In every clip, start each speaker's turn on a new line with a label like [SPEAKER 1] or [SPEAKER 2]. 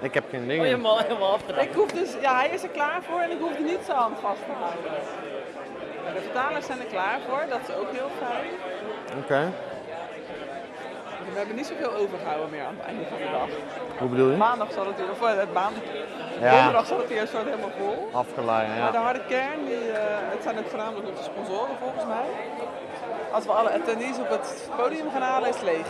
[SPEAKER 1] Ik heb geen
[SPEAKER 2] Oh,
[SPEAKER 1] dingen.
[SPEAKER 2] helemaal, helemaal afgedaan.
[SPEAKER 3] Ik hoef dus, ja, hij is er klaar voor en ik hoef er niet zijn hand vast te houden. De vertalers zijn er klaar voor, dat is ook heel fijn.
[SPEAKER 1] Oké.
[SPEAKER 3] We hebben niet zoveel overgehouden meer aan het einde van de dag.
[SPEAKER 1] Hoe bedoel je?
[SPEAKER 3] Maandag zal het weer, of eh, het maandag,
[SPEAKER 1] Ja.
[SPEAKER 3] donderdag zal het weer soort helemaal vol.
[SPEAKER 1] Afgeleid,
[SPEAKER 3] Maar de
[SPEAKER 1] ja.
[SPEAKER 3] harde kern, die, eh, het zijn ook voornamelijk de sponsoren volgens mij. Als we alle attendees op het podium gaan halen, is het leeg.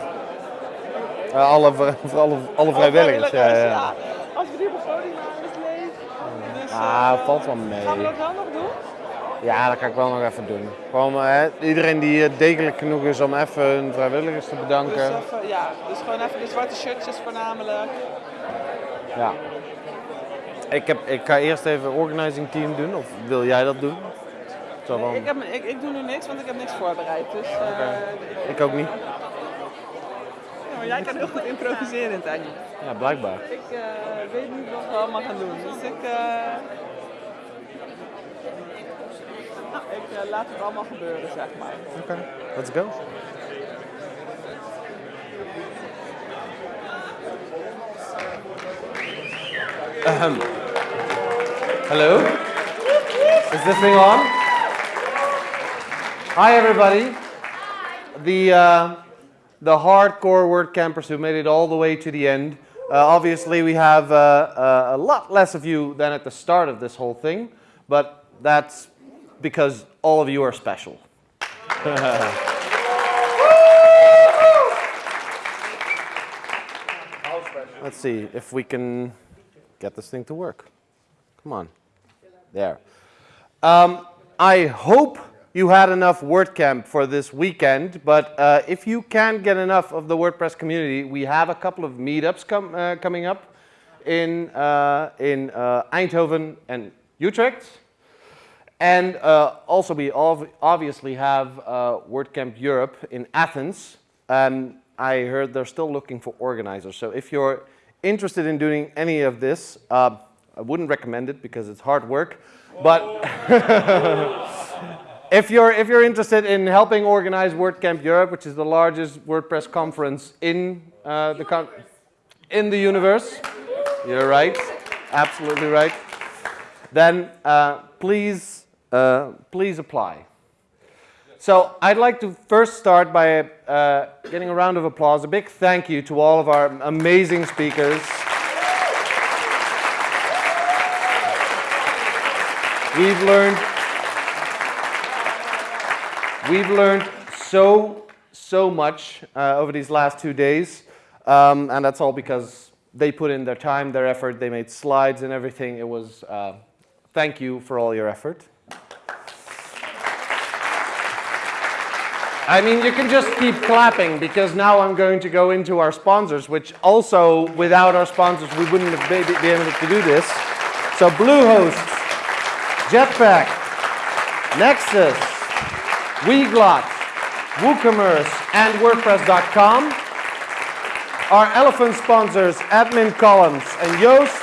[SPEAKER 1] Eh, alle, voor alle, alle vrijwilligers. Ja, ja.
[SPEAKER 3] Als we die op podium halen, is leeg. Dus,
[SPEAKER 1] Ah, valt wel
[SPEAKER 3] Gaan we
[SPEAKER 1] mee.
[SPEAKER 3] dat wel nog doen?
[SPEAKER 1] Ja, dat kan ik wel nog even doen. Gewoon eh, iedereen die eh, degelijk genoeg is om even hun vrijwilligers te
[SPEAKER 3] Dus,
[SPEAKER 1] bedanken.
[SPEAKER 3] even, ja, dus gewoon even de zwarte shirtjes voornamelijk.
[SPEAKER 1] Ja. Ik, heb, ik ga eerst even organizing team doen, of wil jij dat doen? Van,
[SPEAKER 3] Ik, heb, ik, ik doe nu niks, want ik heb niks voorbereid. Dus,
[SPEAKER 1] ik ook niet.
[SPEAKER 3] Maar jij kan heel goed improviseren, Tanja.
[SPEAKER 1] Ja, blijkbaar.
[SPEAKER 3] Ik eh, weet niet wat we allemaal gaan doen. Dus ik, eh, ik eh, laat het allemaal gebeuren, zeg maar.
[SPEAKER 1] Oké, let's go. Ahem. Hello? Is this thing on? Hi everybody. The, uh, the hardcore word campers who made it all the way to the end. Uh, obviously we have uh, uh, a lot less of you than at the start of this whole thing, but that's because all of you are special. Let's see if we can get this thing to work. Come on. There. Um, I hope you had enough WordCamp for this weekend, but uh, if you can't get enough of the WordPress community, we have a couple of meetups com uh, coming up in, uh, in uh, Eindhoven and Utrecht. And uh, also we ov obviously have uh, WordCamp Europe in Athens. And I heard they're still looking for organizers. So if you're interested in doing any of this, uh, I wouldn't recommend it because it's hard work. But if you're, if you're interested in helping organize WordCamp Europe, which is the largest WordPress conference in, uh, the, con in the universe, you're right, absolutely right, then uh, please, uh, please apply. So I'd like to first start by uh, getting a round of applause, a big thank you to all of our amazing speakers. We've learned, we've learned so, so much uh, over these last two days, um, and that's all because they put in their time, their effort, they made slides and everything. It was, uh, thank you for all your effort. I mean, you can just keep clapping because now I'm going to go into our sponsors, which also, without our sponsors, we wouldn't have be, be able to do this. So Bluehost, Jetpack, Nexcess, Weglot, WooCommerce, and WordPress.com. Our elephant sponsors, Admin Columns and Yoast.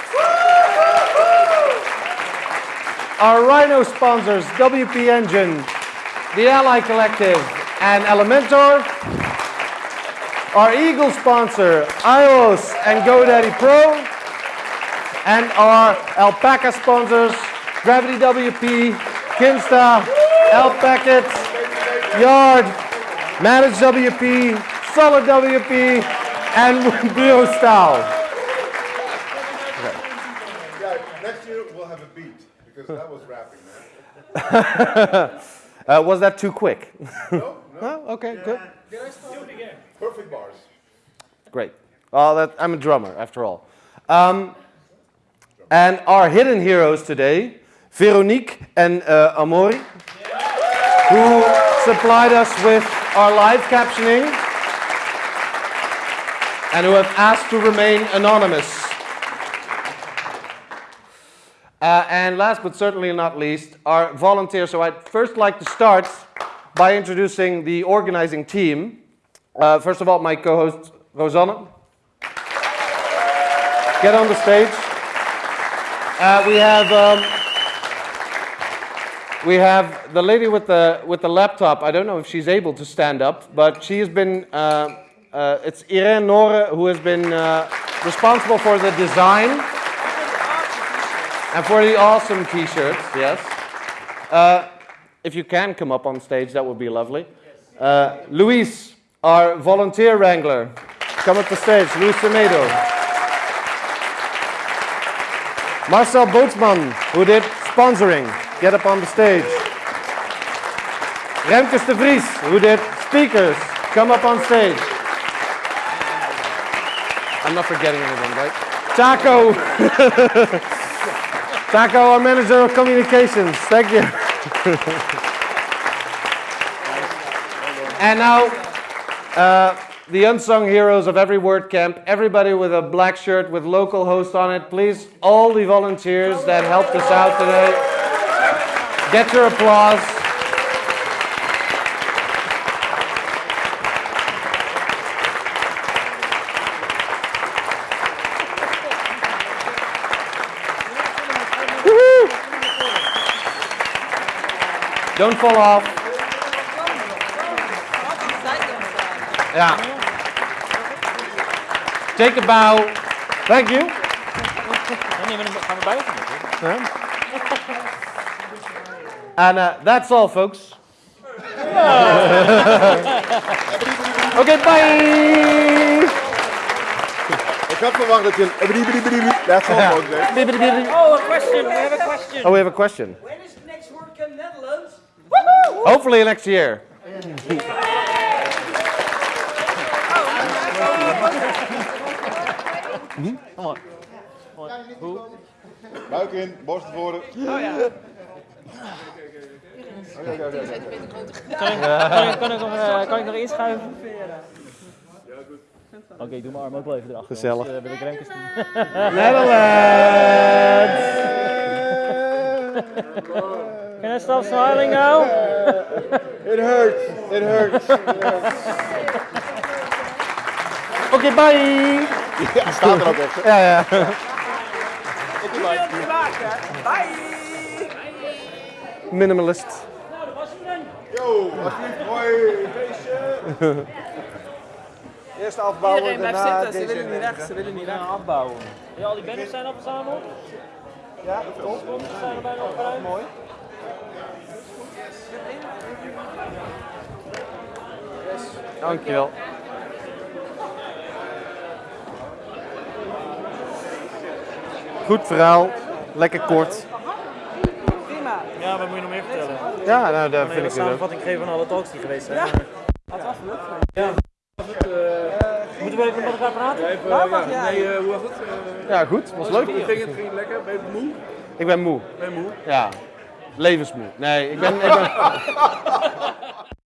[SPEAKER 1] Our Rhino sponsors, WP Engine, the A11y Collective, and Elementor. Our Eagle sponsor, IONOS and GoDaddy Pro. And our Alpaca sponsors, Gravity WP, Kinsta, Alpacket, Yard, Manage WP, Solid WP, and Bureaustahl.
[SPEAKER 4] Yeah, next year we'll have a beat because that was rapping, man.
[SPEAKER 1] Uh, was that too quick?
[SPEAKER 4] No, no.
[SPEAKER 1] Oh, okay, good. Do it again.
[SPEAKER 4] Perfect bars.
[SPEAKER 1] Great. Well, that, I'm a drummer, after all. Um, and our hidden heroes today, Veronique and uh, Amori, who supplied us with our live captioning and who have asked to remain anonymous. Uh, and last but certainly not least, our volunteers. So I'd first like to start by introducing the organizing team. Uh, first of all, my co-host, Rosanne. Get on the stage. Uh, we have um, we have the lady with the with the laptop. I don't know if she's able to stand up, but she has been. Uh, uh, it's Irene Nore who has been uh, responsible for the design and for the awesome t-shirts, yes. Uh, if you can come up on stage, that would be lovely. Uh, Luis, our volunteer wrangler, come up the stage. Luis Semedo. Marcel Bootsman, who did sponsoring, get up on the stage. Remkus de Vries, who did speakers, come up on stage. I'm not forgetting anything, right? Taco. Taco, our manager of communications. Thank you. and now, uh, the unsung heroes of every WordCamp, everybody with a black shirt with local host on it, please, all the volunteers that helped us out today, get your applause. Don't fall off.
[SPEAKER 3] Wat een zijkant
[SPEAKER 1] Take a bow. Thank you.
[SPEAKER 2] Nee, maar dan gaan we buiten.
[SPEAKER 1] And uh, that's all, folks. okay, bye.
[SPEAKER 4] Ik had verwacht dat je een... That's all, folks.
[SPEAKER 2] Oh, a question. We have a question.
[SPEAKER 1] Oh, we have a question.
[SPEAKER 5] When is the next WordCamp Netherlands?
[SPEAKER 1] Hopefully next year.
[SPEAKER 4] Buik in, borst naar voren.
[SPEAKER 3] Oh ja.
[SPEAKER 2] Kan ik, kan ik, nog, eh, kan ik nog inschuiven? Oké, doe mijn arm ook wel even erachter.
[SPEAKER 1] Gezellig.
[SPEAKER 2] anders, eh, wil ik Remkes doen.
[SPEAKER 1] Netherlands.
[SPEAKER 2] Can I stop smiling now?
[SPEAKER 4] It hurts, it hurts.
[SPEAKER 1] Okay, bye.
[SPEAKER 4] Ja, staat er ook echt. hè.
[SPEAKER 1] Ja, ja.
[SPEAKER 3] Op die maken. Bye.
[SPEAKER 1] Minimalist.
[SPEAKER 4] Yo, alsjeblieft, mooi feestje. Eerst afbouwen,
[SPEAKER 3] Iedereen blijft zitten. Ze willen niet weg. Ze willen niet weg.
[SPEAKER 2] afbouwen. Ja, al die banners zijn al verzameld? Ja, de sponsors zijn er bijna opgeruimd. Mooi.
[SPEAKER 1] Dankjewel. Goed verhaal. Lekker kort.
[SPEAKER 3] Prima.
[SPEAKER 2] Ja, wat moet je nog meer vertellen?
[SPEAKER 1] Ja, nou, daar vind ik het
[SPEAKER 2] samenvatting geven van alle talks die geweest zijn. Maar- Ja. Moeten we even met elkaar praten?
[SPEAKER 3] Waar mag jij?
[SPEAKER 6] hoe was het? Eh,
[SPEAKER 1] Ja, goed. Was leuk.
[SPEAKER 6] Hoe ging het? Ging het lekker? Ben je moe?
[SPEAKER 1] Ik ben moe.
[SPEAKER 6] Ben je moe?
[SPEAKER 1] Ja. Levensmoe. Nee, ik ben... Ik ben...